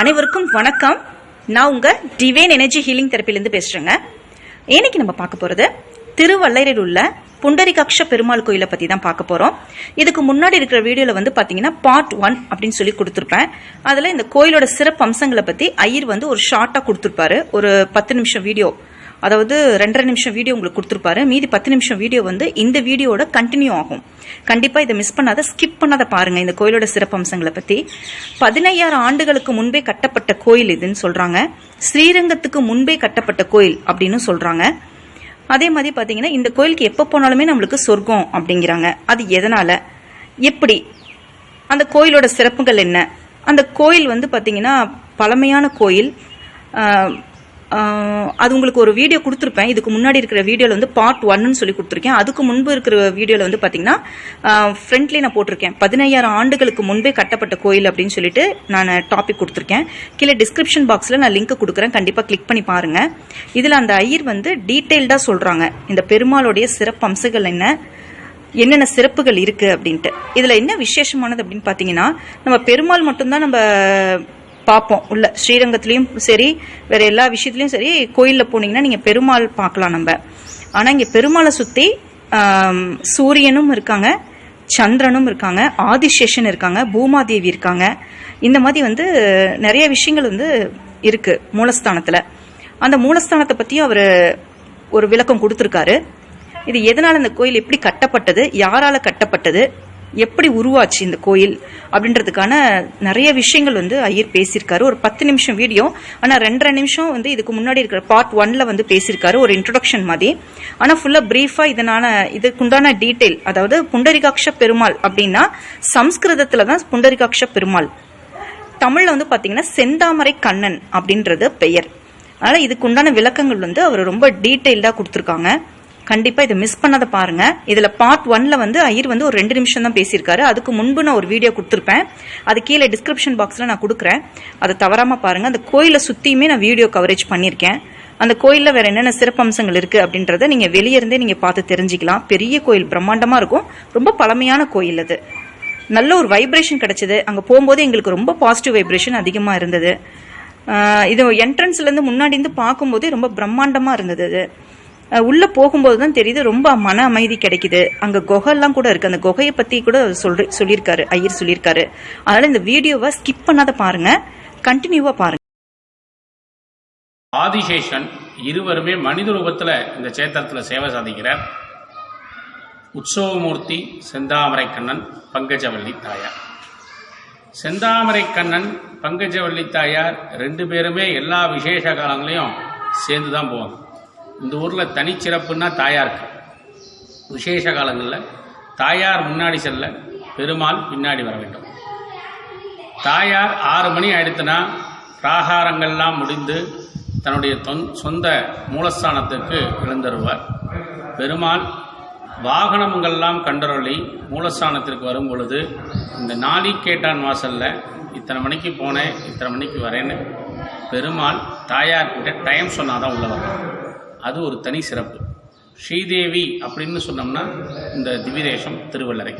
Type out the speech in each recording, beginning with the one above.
அனைவருக்கும் வணக்கம். நான் உங்க டிவைன் எனர்ஜி ஹீலிங் தெரப்பிலேருந்து பேசுறேங்க. இன்னைக்கு நம்ம பார்க்க போறது திருவள்ளையரில் உள்ள புண்டரிகாட்ச பெருமாள் கோயிலை பத்தி தான் பார்க்க போறோம். இதுக்கு முன்னாடி இருக்கிற வீடியோல வந்து பாத்தீங்கன்னா பார்ட் ஒன் அப்படின்னு சொல்லி கொடுத்துருப்பேன். அதுல இந்த கோயிலோட சிறப்பு அம்சங்களை பத்தி ஐயர் வந்து ஒரு ஷார்ட்டா கொடுத்துருப்பாரு. ஒரு பத்து நிமிஷம் வீடியோ அதாவது ரெண்டரை நிமிஷம் வீடியோ உங்களுக்கு கொடுத்துருப்பாரு. மீதி பத்து நிமிஷம் வீடியோ வந்து இந்த வீடியோட கண்டினியூ ஆகும். கண்டிப்பா இதை மிஸ் பண்ணாத ஸ்கிப் பண்ணாத பாருங்க இந்த கோயிலோட சிறப்பம்சங்களை பத்தி. பதினையாயிரம் ஆண்டுகளுக்கு முன்பே கட்டப்பட்ட கோயில் இதுன்னு சொல்றாங்க. ஸ்ரீரங்கத்துக்கு முன்பே கட்டப்பட்ட கோயில் அப்படின்னு சொல்றாங்க. அதே மாதிரி பாத்தீங்கன்னா இந்த கோயிலுக்கு எப்போ போனாலுமே நம்மளுக்கு சொர்க்கம் அப்படிங்கிறாங்க. அது எதனால? எப்படி? அந்த கோயிலோட சிறப்புகள் என்ன? அந்த கோயில் வந்து பாத்தீங்கன்னா பழமையான கோயில். அது உங்களுக்கு ஒரு வீடியோ கொடுத்துருப்பேன். இதுக்கு முன்னாடி இருக்கிற வீடியோவில் வந்து பார்ட் ஒன்னு சொல்லி கொடுத்துருக்கேன். அதுக்கு முன்பு இருக்கிற வீடியோவில் வந்து பார்த்தீங்கன்னா ஃப்ரண்ட்லேயே நான் போட்டிருக்கேன். பதினையாயிரம் ஆண்டுகளுக்கு முன்பே கட்டப்பட்ட கோயில் அப்படின்னு சொல்லிட்டு நான் டாபிக் கொடுத்துருக்கேன். கீழே டிஸ்கிரிப்ஷன் பாக்ஸில் நான் லிங்க் கொடுக்குறேன். கண்டிப்பாக கிளிக் பண்ணி பாருங்க. இதில் அந்த ஐயர் வந்து டீட்டெயில்டாக சொல்கிறாங்க இந்த பெருமாளுடைய சிறப்பு அம்சங்கள் என்ன? என்னென்ன சிறப்புகள் இருக்கு அப்படின்ட்டு. இதுல என்ன விசேஷமானது அப்படின்னு பாத்தீங்கன்னா நம்ம பெருமாள் மட்டும்தான் நம்ம பார்ப்போம். உள்ள ஸ்ரீரங்கத்திலயும் சரி வேற எல்லா விஷயத்துலையும் சரி கோயிலில் போனீங்கன்னா நீங்க பெருமாள் பார்க்கலாம் நம்ம. ஆனா இங்க பெருமாளை சுத்தி சூரியனும் இருக்காங்க சந்திரனும் இருக்காங்க ஆதிசேஷன் இருக்காங்க பூமாதேவி இருக்காங்க. இந்த மாதிரி வந்து நிறைய விஷயங்கள் வந்து இருக்கு மூலஸ்தானத்துல. அந்த மூலஸ்தானத்தை பத்தியும் அவர் ஒரு விளக்கம் கொடுத்துருக்காரு. இது எதனால இந்த கோயில் எப்படி கட்டப்பட்டது? யாரால கட்டப்பட்டது? எப்படி உருவாச்சு இந்த கோயில் அப்படின்றதுக்கான நிறைய விஷயங்கள் வந்து ஐயர் பேசியிருக்காரு. ஒரு பத்து நிமிஷம் வீடியோ ஆனா ரெண்டரை நிமிஷம் வந்து இதுக்கு முன்னாடி இருக்கிற பார்ட் ஒன்ல வந்து பேசியிருக்காரு. ஒரு இன்ட்ரோடக்ஷன் மாதிரி. ஆனா ஃபுல்லா பிரீஃபா இதனால இதுக்குண்டான டீட்டெயில் அதாவது புண்டரிகாட்ச பெருமாள் அப்படின்னா சம்ஸ்கிருதத்தில் தான் புண்டரிகாட்ச பெருமாள். தமிழ்ல வந்து பாத்தீங்கன்னா செந்தாமரை கண்ணன் அப்படின்றது பெயர். அதனால இதுக்கு உண்டான விளக்கங்கள் வந்து அவர் ரொம்ப டீட்டெயில்டா கொடுத்துருக்காங்க. கண்டிப்பா இதை மிஸ் பண்ணதை பாருங்க. இதுல பார்ட் ஒன்ல வந்து ஐயர் வந்து ஒரு ரெண்டு நிமிஷம் தான் பேசியிருக்காரு. அதுக்கு முன்பு நான் ஒரு வீடியோ கொடுத்துருப்பேன். அது கீழே டிஸ்கிரிப்ஷன் பாக்ஸ்ல நான் கொடுக்குறேன். அதை தவறாம பாருங்க. அந்த கோயிலை சுத்தியுமே நான் வீடியோ கவரேஜ் பண்ணியிருக்கேன். அந்த கோயில்ல வேற என்னென்ன சிறப்பம்சங்கள் இருக்கு அப்படின்றத நீங்க வெளியே இருந்தே நீங்க பார்த்து தெரிஞ்சுக்கலாம். பெரிய கோயில் பிரம்மாண்டமா இருக்கும். ரொம்ப பழமையான கோயில் அது. நல்ல ஒரு வைப்ரேஷன் கிடைச்சது. அங்க போகும்போது எங்களுக்கு ரொம்ப பாசிட்டிவ் வைப்ரேஷன் அதிகமா இருந்தது. இது என்ட்ரன்ஸ்ல இருந்து முன்னாடி இருந்து பார்க்கும்போதே ரொம்ப பிரம்மாண்டமா இருந்தது அது. உள்ள போகும்போது தான் தெரியுது ரொம்ப மன அமைதி கிடைக்குது. அங்க குகைலாம் கூட இருக்கு. அந்த குகையை பத்தி கூட சொல்ற சொல்லியிருக்காரு ஐயர் சொல்லியிருக்காரு. அதனால இந்த வீடியோவை ஸ்கிப் பண்ணாத பாருங்க. கண்டினியூவா பாருங்க. ஆதிசேஷன் இருவருமே மனித ரூபத்தில் இந்த சேத்திரத்தில் சேவை சாதிக்கிறார். உற்சவமூர்த்தி செந்தாமரை கண்ணன் பங்கஜவள்ளி தாயார். செந்தாமரை கண்ணன் பங்கஜவள்ளி தாயார் ரெண்டு பேருமே எல்லா விசேஷ காலங்களையும் சேர்ந்து தான் போவாங்க. இந்த ஊரில் தனிச்சிறப்புன்னா தாயாருக்கு விசேஷ காலங்களில் தாயார் முன்னாடி செல்ல பெருமாள் பின்னாடி வர வேண்டும். தாயார் ஆறு மணி ஆயிடுத்துனா பிராகாரங்கள்லாம் முடிந்து தன்னுடைய தொன் சொந்த மூலஸ்தானத்துக்கு எழுந்தருவார். பெருமாள் வாகனங்கள்லாம் கண்டரொளி மூலஸ்தானத்திற்கு வரும் பொழுது இந்த நாளி கேட்டான் வாசலில் இத்தனை மணிக்கு போனேன் இத்தனை மணிக்கு வரேன்னு பெருமாள் தாயார்கிட்ட டைம் சொன்னாதான் உள்ள வரலாம் அது ஒரு தனி சிறப்பு. ஸ்ரீதேவி அப்படின்னு சொன்னோம்னா இந்த திவிதேசம் திருவள்ளரை.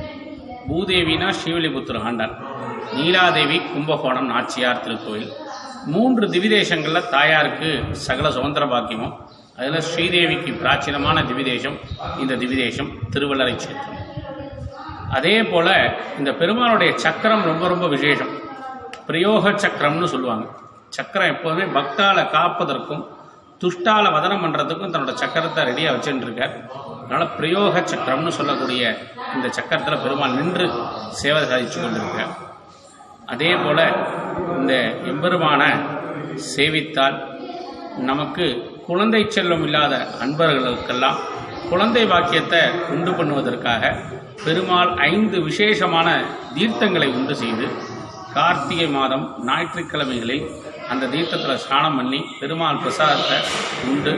பூதேவினா ஸ்ரீவில்லிபுத்தூர் ஆண்டாள். நீலாதேவி கும்பகோணம் நாச்சியார் திருக்கோயில் மூன்று திவிதேசங்களில் தாயாருக்கு சகல சுதந்திர பாக்கியமும். அதில் ஸ்ரீதேவிக்கு பிராச்சீனமான திவிதேசம் இந்த திவிதேசம் திருவள்ளரை சேத்திரம் அதே போல் இந்த பெருமாளுடைய சக்கரம் ரொம்ப ரொம்ப விசேஷம். பிரயோக சக்கரம்னு சொல்லுவாங்க. சக்கரம் எப்போதுமே பக்தால காப்பதற்கும் துஷ்டால வதனம் பண்றதுக்கும் தன்னோட சக்கரத்தை ரெடியாக வச்சுட்டு இருக்கார் அதனால பிரயோக சக்கரம்னு சொல்லக்கூடிய இந்த சக்கரத்தில் பெருமாள் நின்று சேவை சாதிச்சு கொண்டிருக்கார் அதே போல இந்த எம்பெருமான சேவித்தால் நமக்கு குழந்தை செல்வம் இல்லாத அன்பர்களுக்கெல்லாம் குழந்தை பாக்கியத்தை உண்டு பண்ணுவதற்காக பெருமாள் ஐந்து விசேஷமான தீர்த்தங்களை உண்டு செய்து கார்த்திகை மாதம் ஞாயிற்றுக்கிழமைகளில் அந்த தீர்த்தத்தில் ஸ்நானம் பண்ணி பெருமாள் பிரசாதத்தை உண்டு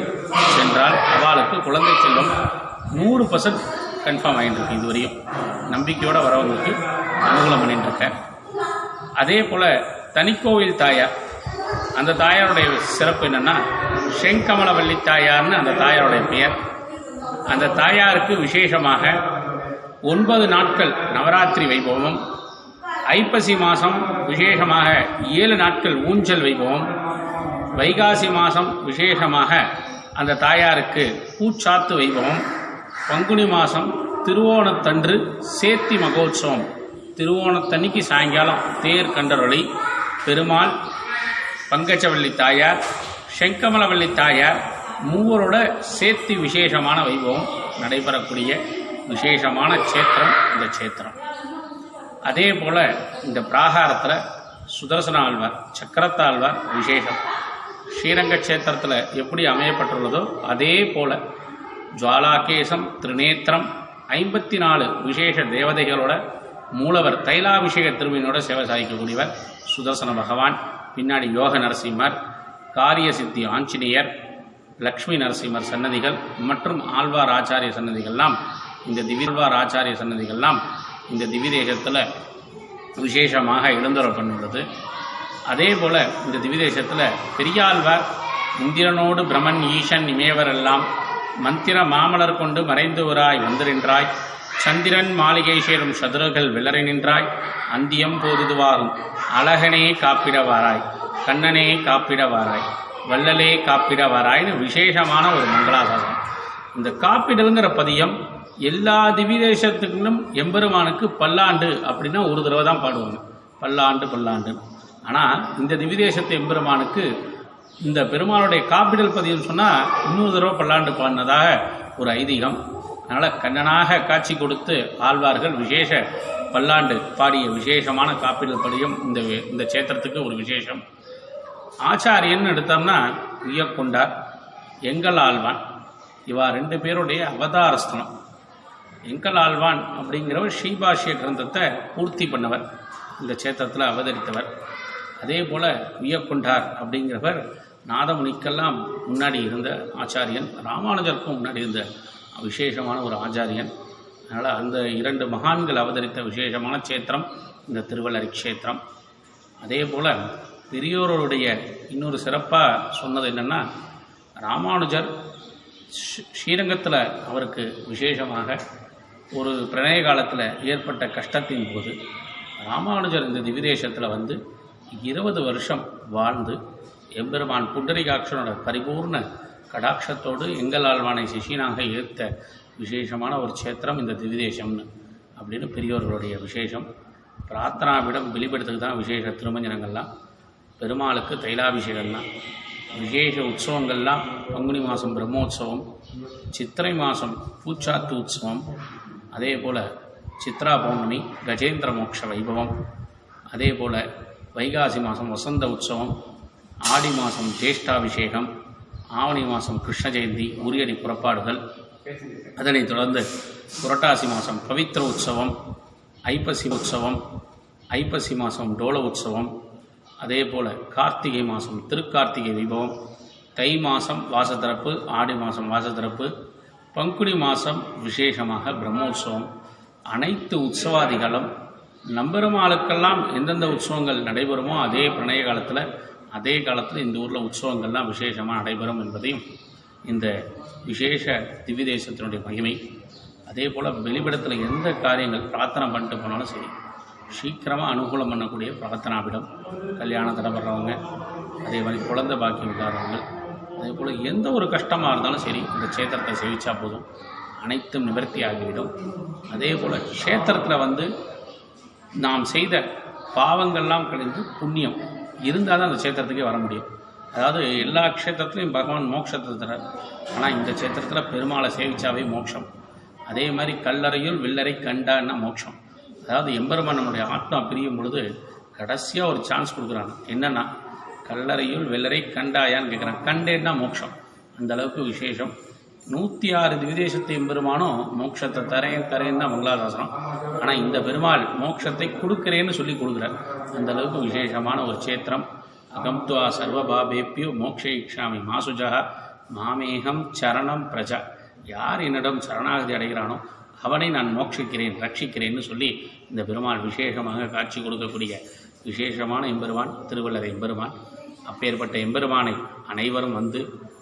சென்றால் அவளுக்கு குழந்தை செல்வம் நூறு பர்சன்ட் கன்ஃபார்ம் ஆகிட்டு இருக்கு இதுவரையும். நம்பிக்கையோடு வரவங்களுக்கு அனுகூலம் பண்ணிட்டு இருக்கேன். அதே போல் தனிக்கோவில் தாயார் அந்த தாயாருடைய சிறப்பு என்னென்னா செங்கமலவல்லி தாயார்னு அந்த தாயாருடைய பெயர். அந்த தாயாருக்கு விசேஷமாக ஒன்பது நாட்கள் நவராத்திரி வைபவமும் ஐப்பசி மாதம் விசேஷமாக ஏழு நாட்கள் ஊஞ்சல் வைபவம் வைகாசி மாதம் விசேஷமாக அந்த தாயாருக்கு பூச்சாத்து வைபவம் பங்குனி மாதம் திருவோணத்தன்று சேத்தி மகோத்சவம். திருவோணத்தன்னைக்கு சாயங்காலம் தேர் கண்டரொளி பெருமாள் பங்கச்சவள்ளி தாயார் செங்கமலவள்ளி தாயார் மூவரோட சேர்த்தி விசேஷமான வைபவம். நடைபெறக்கூடிய விசேஷமான க்ஷேத்திரம் இந்த சேத்திரம் அதே போல இந்த பிராகாரத்தில் சுதர்சன ஆழ்வார் சக்கரத்தாழ்வார் விசேஷம் ஸ்ரீரங்க கஷேத்திரத்தில் எப்படி அமையப்பட்டுள்ளதோ அதே போல ஜுவாலாகேசம் திரிநேத்திரம் ஐம்பத்தி நாலு விசேஷ தேவதைகளோட மூலவர் தைலாபிஷேக திருவினோட சேவை சாதிக்கக்கூடியவர் சுதர்சன பகவான் பின்னாடி யோக நரசிம்மர் காரிய சித்தி ஆஞ்சநேயர் லக்ஷ்மி நரசிம்மர் சன்னதிகள் மற்றும் ஆழ்வார் ஆச்சாரிய சன்னதிகள்லாம் இந்த திவிர்வார் ஆச்சாரிய சன்னதிகள்லாம் இந்த திவிதேசத்தில் விசேஷமாக எழுந்தருள் அதே போல் இந்த திவிதேசத்தில் பெரியாழ்வார் இந்திரனோடு பிரமன் ஈசன் இமேவரெல்லாம் மந்திர மாமலர் கொண்டு மறைந்துவராய் வந்திருன்றாய் சந்திரன் மாளிகை சேரும் சதுரர்கள் விளறி நின்றாய். அந்தியம் போதுதுவாகும். அழகனே காப்பிடவாராய். கண்ணனே காப்பிடவாராய். வள்ளலே காப்பிடவாராய்னு விசேஷமான ஒரு மங்களாசாசனம் இந்த காப்பிடலுங்கிற பதியம் எல்லா திவிதேசத்துக்கும் எம்பெருமானுக்கு பல்லாண்டு அப்படின்னா ஒரு தடவை தான் பாடுவாங்க. பல்லாண்டு பல்லாண்டு. ஆனால் இந்த திவிதேசத்து எம்பெருமானுக்கு இந்த பெருமானுடைய காப்பிடல் பதிவுன்னு சொன்னால் இன்னொரு தடவை பல்லாண்டு பாடினதாக ஒரு ஐதீகம். அதனால் கண்ணனாக காட்சி கொடுத்து ஆழ்வார்கள் விசேஷ பல்லாண்டு பாடிய விசேஷமான காப்பிடல் பதியம் இந்த இந்த சேத்திரத்துக்கு ஒரு விசேஷம். ஆச்சாரியன் எடுத்தோம்னா உய்யக்கொண்டார் எங்கள் ஆழ்வான். இவா ரெண்டு பேருடைய அவதாரஸ்தலம். எங்கள் ஆழ்வான் அப்படிங்கிறவர் ஸ்ரீபாஷ்ய கிரந்தத்தை பூர்த்தி பண்ணவர் இந்த சேத்திரத்தில் அவதரித்தவர். அதே போல் உய்யக்கொண்டார் அப்படிங்கிறவர் நாதமுனிக்கெல்லாம் முன்னாடி இருந்த ஆச்சாரியன் ராமானுஜருக்கும் முன்னாடி இருந்த விசேஷமான ஒரு ஆச்சாரியன். அதனால் அந்த இரண்டு மகான்கள் அவதரித்த விசேஷமான சேத்திரம் இந்த திருவள்ளரி க்ஷேத்திரம். அதே போல் பெரியோருடைய இன்னொரு சிறப்பாக சொன்னது என்னென்னா ராமானுஜர் ஸ்ரீரங்கத்தில் அவருக்கு விசேஷமாக ஒரு பிரணய காலத்தில் ஏற்பட்ட கஷ்டத்தின் போது ராமானுஜர் இந்த திவிதேசத்தில் வந்து இருபது வருஷம் வாழ்ந்து எம்பெருமான் புண்டரிகாட்சனோட பரிபூர்ண கடாட்சத்தோடு எங்கள் ஆழ்வானை சிஷியனாக ஏற்ற விசேஷமான ஒரு சேத்திரம் இந்த திவிதேசம்னு அப்படின்னு பெரியோர்களுடைய விசேஷம். பிரார்த்தனாவிடம் வெளிப்படுத்துக்கு தான் விசேஷ திருமஞ்சனங்கள்லாம் பெருமாளுக்கு தைலாபிஷேகம்லாம் விசேஷ உற்சவங்கள்லாம் பங்குனி மாதம் பிரம்மோற்சவம் சித்திரை மாதம் பூச்சாத்து உற்சவம் அதே போல் சித்ரா பௌர்ணமி கஜேந்திர மோட்ச வைபவம். அதே போல் வைகாசி மாதம் வசந்த உற்சவம் ஆடி மாதம் ஜேஷ்டாபிஷேகம் ஆவணி மாதம் கிருஷ்ண ஜெயந்தி உரியடி புறப்பாடுகள். அதனைத் தொடர்ந்து புரட்டாசி மாதம் பவித்ர உற்சவம் ஐப்பசி உற்சவம் ஐப்பசி மாதம் டோல உற்சவம். அதே போல் கார்த்திகை மாதம் திருக்கார்த்திகை வைபவம். தை மாதம் வாசத்திறப்பு ஆடி மாதம் வாசத்திறப்பு பங்குனி மாதம் விசேஷமாக பிரம்மோற்சவம் அனைத்து உற்சவாதிகளும் நம்பெருமாளுக்கெல்லாம் எந்தெந்த உற்சவங்கள் நடைபெறுமோ அதே பிரணய காலத்தில் அதே காலத்தில் இந்த ஊரில் உற்சவங்கள்லாம் விசேஷமாக நடைபெறும் என்பதையும் இந்த விசேஷ திவ்யதேசத்தினுடைய மகிமை. அதே போல் வெளிப்படத்தில் எந்த காரியங்கள் பிரார்த்தனை பண்ணிட்டு போனாலும் சரி சீக்கிரமாக அனுகூலம் பண்ணக்கூடிய பிரார்த்தனாபிடம் கல்யாணம் வர்றவங்க அதே மாதிரி குழந்தை பாக்கியம் இல்லாதவங்க அதே போல் எந்த ஒரு கஷ்டமாக இருந்தாலும் சரி இந்த க்ஷேத்திரத்தை சேவிச்சா போதும். அனைத்தும் நிவர்த்தி ஆகிவிடும். அதே போல் க்ஷேத்திரத்தில் வந்து நாம் செய்த பாவங்கள்லாம் கழிந்து புண்ணியம் இருந்தால் தான் அந்த க்ஷேத்திரத்துக்கே வர முடியும். அதாவது எல்லா க்ஷேத்திரத்துலையும் பகவான் மோட்சத்தை தரார். ஆனால் இந்த க்ஷேத்திரத்தில் பெருமாளை சேவிச்சாவே மோட்சம். அதே மாதிரி கல்லறையில் வில்லறை கண்டான்னா மோட்சம். அதாவது எம்பெருமான் நம்முடைய ஆத்மா பிரியும் பொழுது கடைசியாக ஒரு சான்ஸ் கொடுக்குறாங்க என்னென்னா கல்லறையுள் வெள்ளரை கண்டாயான்னு கேட்குறான் கண்டேன்னா மோட்சம். அந்த அளவுக்கு விசேஷம். நூற்றி ஆறு திவிதேசத்தை பெருமானும் மோட்சத்தை தரேன் தரேன் தான் மங்களாதாசனம் ஆனால் இந்த பெருமாள் மோட்சத்தை கொடுக்குறேன்னு சொல்லி கொடுக்குறார். அந்த அளவுக்கு விசேஷமான ஒரு சேத்திரம். அகம்துவா சர்வபாபேப்பியோ மோக்ஷயிக்ஷாமி மாசுஜா மாமேகம் சரணம் பிரஜா. யார் என்னிடம் சரணாகதி அடைகிறானோ அவனை நான் மோட்சிக்கிறேன் ரட்சிக்கிறேன்னு சொல்லி இந்த பெருமாள் விசேஷமாக காட்சி கொடுக்கக்கூடிய விசேஷமான எம்பெருமான் திருவள்ளரை எம்பெருமான். அப்பேற்பட்ட எம்பெருமானை அனைவரும் வந்து